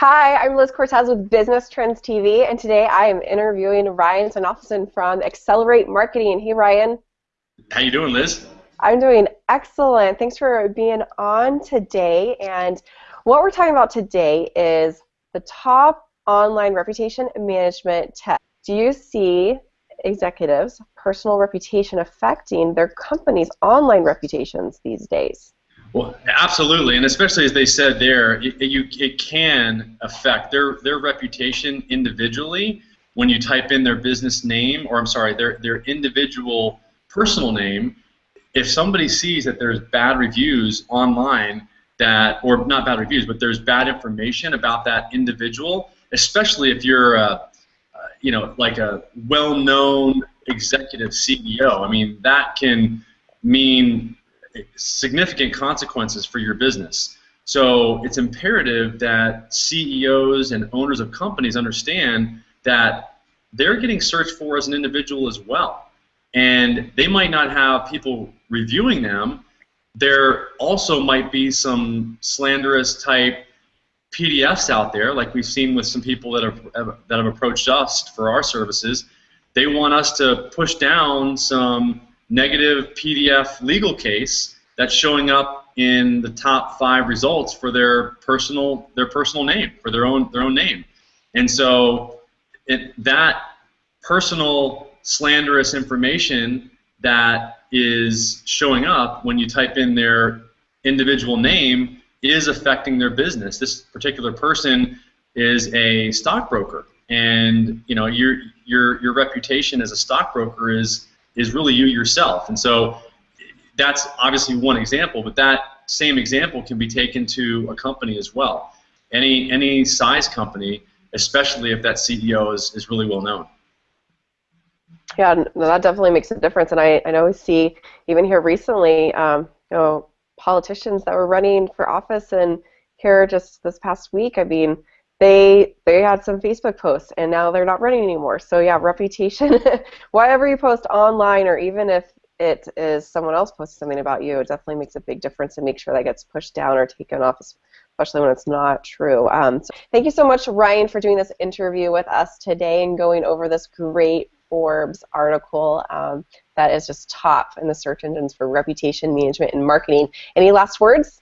Hi, I'm Liz Cortez with Business Trends TV, and today I am interviewing Ryan Sonoffelson from Accelerate Marketing. Hey, Ryan. How you doing, Liz? I'm doing excellent. Thanks for being on today. And what we're talking about today is the top online reputation management tech. Do you see executives' personal reputation affecting their company's online reputations these days? Well, absolutely, and especially as they said there, it, you, it can affect their their reputation individually when you type in their business name, or I'm sorry, their their individual personal name. If somebody sees that there's bad reviews online, that or not bad reviews, but there's bad information about that individual, especially if you're a, you know like a well-known executive CEO. I mean, that can mean significant consequences for your business. So it's imperative that CEOs and owners of companies understand that they're getting searched for as an individual as well. And they might not have people reviewing them. There also might be some slanderous type PDFs out there, like we've seen with some people that have, that have approached us for our services. They want us to push down some negative PDF legal case that's showing up in the top five results for their personal their personal name for their own their own name, and so it, that personal slanderous information that is showing up when you type in their individual name is affecting their business. This particular person is a stockbroker, and you know your your your reputation as a stockbroker is is really you yourself. And so that's obviously one example, but that same example can be taken to a company as well. Any any size company, especially if that CEO is, is really well known. Yeah, no, that definitely makes a difference. And I, I know we see even here recently, um, you know, politicians that were running for office, and here just this past week, I mean, they they had some Facebook posts and now they're not running anymore. So yeah, reputation. whatever you post online, or even if it is someone else posts something about you, it definitely makes a big difference and make sure that gets pushed down or taken off, especially when it's not true. Um, so thank you so much, Ryan, for doing this interview with us today and going over this great Forbes article um, that is just top in the search engines for reputation management and marketing. Any last words?